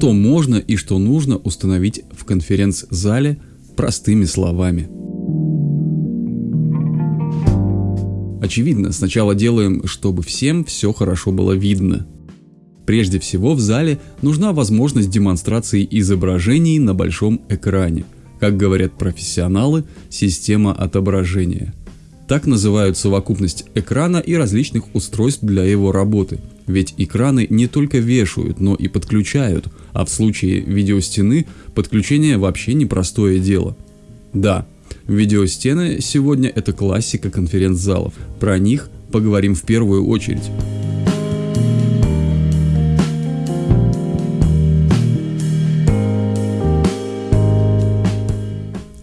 что можно и что нужно установить в конференц-зале простыми словами. Очевидно, сначала делаем, чтобы всем все хорошо было видно. Прежде всего в зале нужна возможность демонстрации изображений на большом экране. Как говорят профессионалы, система отображения. Так называют совокупность экрана и различных устройств для его работы. Ведь экраны не только вешают, но и подключают, а в случае видеостены подключение вообще непростое дело. Да, Видеостены сегодня это классика конференц-залов. Про них поговорим в первую очередь.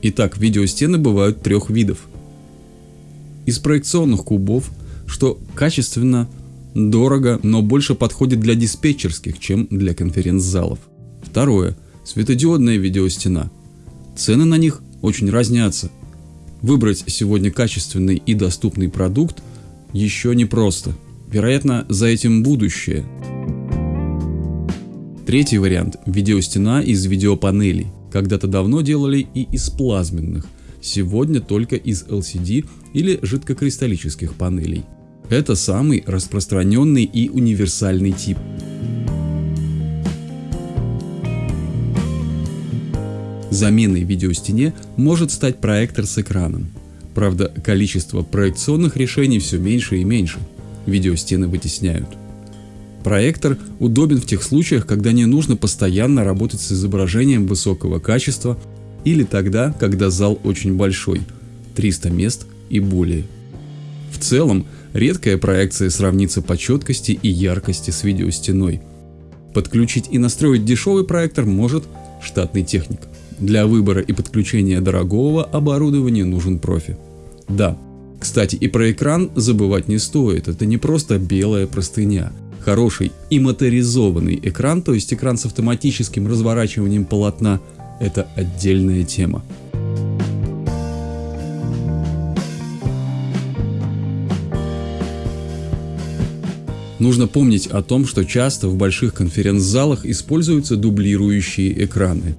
Итак, видеостены бывают трех видов. Из проекционных кубов, что качественно, дорого, но больше подходит для диспетчерских, чем для конференц-залов. Второе. Светодиодная видеостена. Цены на них очень разнятся. Выбрать сегодня качественный и доступный продукт еще не просто. Вероятно, за этим будущее. Третий вариант – видеостена из видеопанелей. Когда-то давно делали и из плазменных, сегодня только из LCD или жидкокристаллических панелей. Это самый распространенный и универсальный тип. Заменой видеостене может стать проектор с экраном. Правда, количество проекционных решений все меньше и меньше. Видеостены вытесняют. Проектор удобен в тех случаях, когда не нужно постоянно работать с изображением высокого качества или тогда, когда зал очень большой – 300 мест и более. В целом, редкая проекция сравнится по четкости и яркости с видеостеной. Подключить и настроить дешевый проектор может штатный техник. Для выбора и подключения дорогого оборудования нужен профи. Да, кстати, и про экран забывать не стоит, это не просто белая простыня. Хороший и моторизованный экран, то есть экран с автоматическим разворачиванием полотна, это отдельная тема. Нужно помнить о том, что часто в больших конференц-залах используются дублирующие экраны.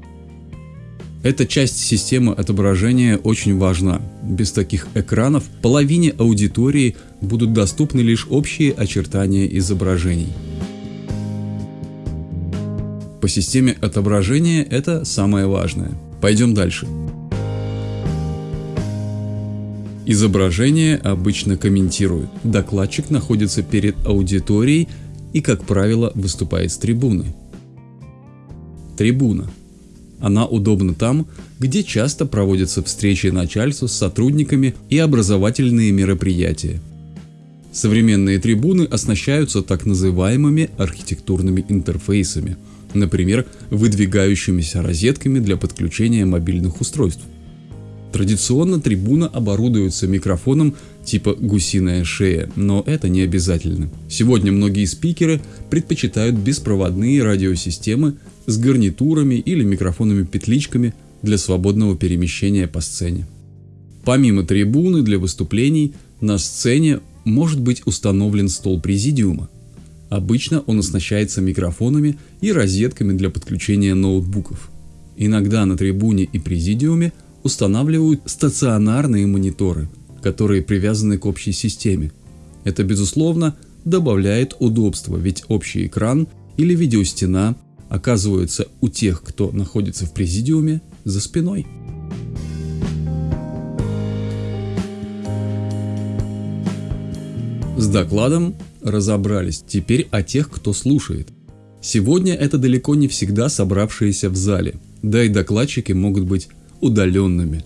Эта часть системы отображения очень важна. Без таких экранов половине аудитории будут доступны лишь общие очертания изображений. По системе отображения это самое важное. Пойдем дальше. Изображение обычно комментируют. Докладчик находится перед аудиторией и, как правило, выступает с трибуны. Трибуна она удобна там, где часто проводятся встречи начальства с сотрудниками и образовательные мероприятия. Современные трибуны оснащаются так называемыми архитектурными интерфейсами, например, выдвигающимися розетками для подключения мобильных устройств. Традиционно трибуна оборудуется микрофоном типа гусиная шея, но это не обязательно. Сегодня многие спикеры предпочитают беспроводные радиосистемы с гарнитурами или микрофонами-петличками для свободного перемещения по сцене. Помимо трибуны для выступлений, на сцене может быть установлен стол президиума. Обычно он оснащается микрофонами и розетками для подключения ноутбуков. Иногда на трибуне и президиуме устанавливают стационарные мониторы, которые привязаны к общей системе. Это, безусловно, добавляет удобства, ведь общий экран или видеостена оказываются у тех, кто находится в президиуме, за спиной. С докладом разобрались, теперь о тех, кто слушает. Сегодня это далеко не всегда собравшиеся в зале, да и докладчики могут быть удаленными.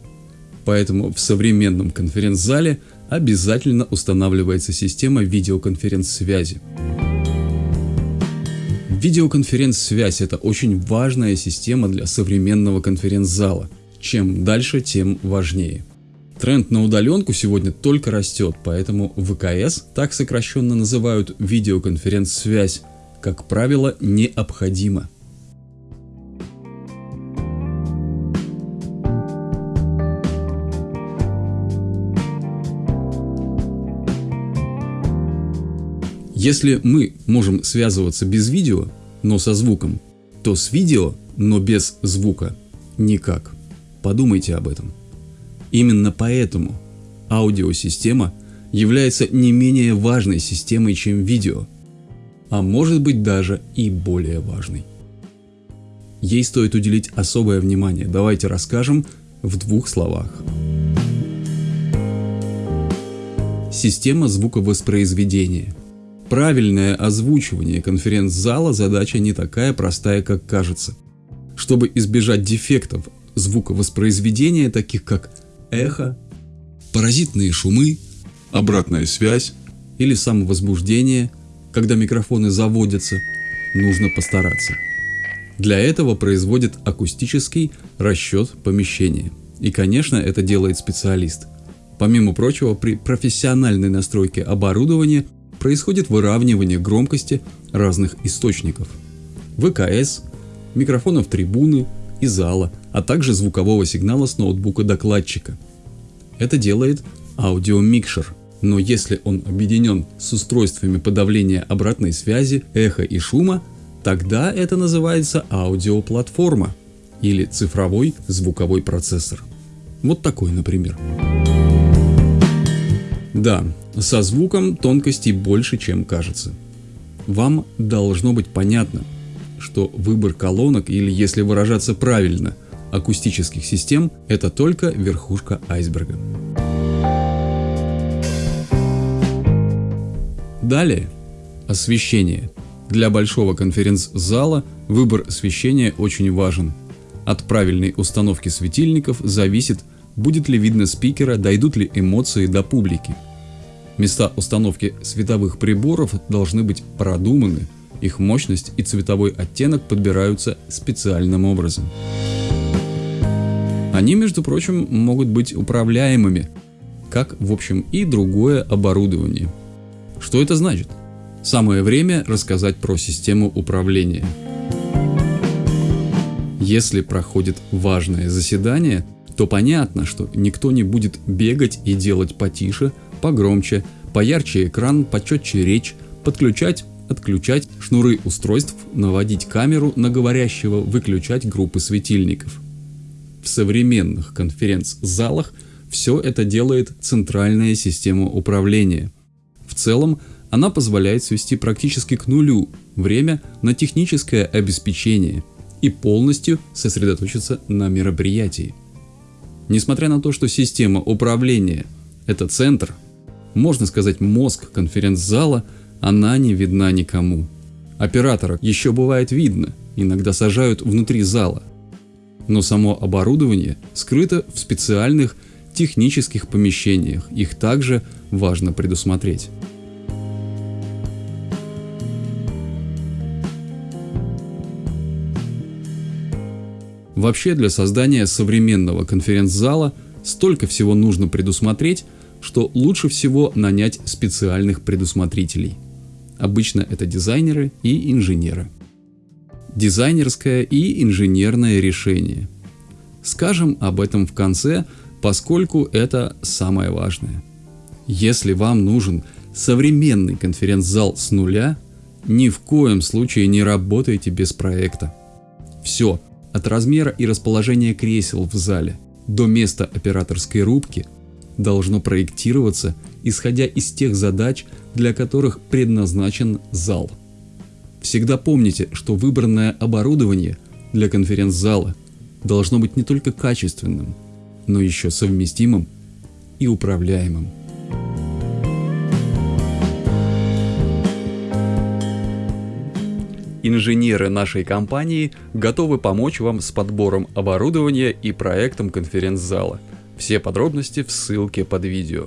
Поэтому в современном конференц-зале обязательно устанавливается система видеоконференц-связи. Видеоконференц-связь – это очень важная система для современного конференц-зала. Чем дальше, тем важнее. Тренд на удаленку сегодня только растет, поэтому ВКС, так сокращенно называют видеоконференц-связь, как правило, необходима. Если мы можем связываться без видео, но со звуком, то с видео, но без звука, никак. Подумайте об этом. Именно поэтому аудиосистема является не менее важной системой, чем видео, а может быть даже и более важной. Ей стоит уделить особое внимание. Давайте расскажем в двух словах. Система звуковоспроизведения. Правильное озвучивание конференц-зала задача не такая простая, как кажется. Чтобы избежать дефектов звуковоспроизведения, таких как эхо, паразитные шумы, обратная связь или самовозбуждение, когда микрофоны заводятся, нужно постараться. Для этого производит акустический расчет помещения. И, конечно, это делает специалист. Помимо прочего, при профессиональной настройке оборудования происходит выравнивание громкости разных источников. ВКС, микрофонов трибуны и зала, а также звукового сигнала с ноутбука докладчика. Это делает аудиомикшер, но если он объединен с устройствами подавления обратной связи, эха и шума, тогда это называется аудиоплатформа или цифровой звуковой процессор. Вот такой, например. Да, со звуком тонкостей больше, чем кажется. Вам должно быть понятно, что выбор колонок или, если выражаться правильно, акустических систем – это только верхушка айсберга. Далее – освещение. Для большого конференц-зала выбор освещения очень важен. От правильной установки светильников зависит будет ли видно спикера, дойдут ли эмоции до публики. Места установки световых приборов должны быть продуманы, их мощность и цветовой оттенок подбираются специальным образом. Они, между прочим, могут быть управляемыми, как, в общем, и другое оборудование. Что это значит? Самое время рассказать про систему управления. Если проходит важное заседание – то понятно, что никто не будет бегать и делать потише, погромче, поярче экран, почетче речь, подключать, отключать шнуры устройств, наводить камеру на говорящего, выключать группы светильников. В современных конференц-залах все это делает центральная система управления. В целом, она позволяет свести практически к нулю время на техническое обеспечение и полностью сосредоточиться на мероприятии. Несмотря на то, что система управления – это центр, можно сказать мозг конференц-зала, она не видна никому. Оператора еще бывает видно, иногда сажают внутри зала. Но само оборудование скрыто в специальных технических помещениях, их также важно предусмотреть. Вообще для создания современного конференц-зала столько всего нужно предусмотреть, что лучше всего нанять специальных предусмотрителей. Обычно это дизайнеры и инженеры. Дизайнерское и инженерное решение. Скажем об этом в конце, поскольку это самое важное. Если вам нужен современный конференц-зал с нуля, ни в коем случае не работайте без проекта. Все, от размера и расположения кресел в зале до места операторской рубки должно проектироваться, исходя из тех задач, для которых предназначен зал. Всегда помните, что выбранное оборудование для конференц-зала должно быть не только качественным, но еще совместимым и управляемым. Инженеры нашей компании готовы помочь вам с подбором оборудования и проектом конференц-зала. Все подробности в ссылке под видео.